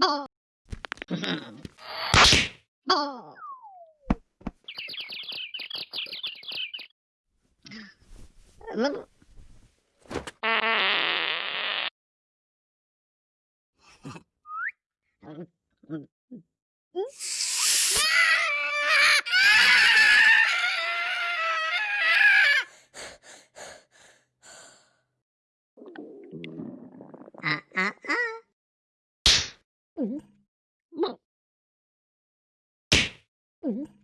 Look. Ah, ah, ah. Mm-hmm.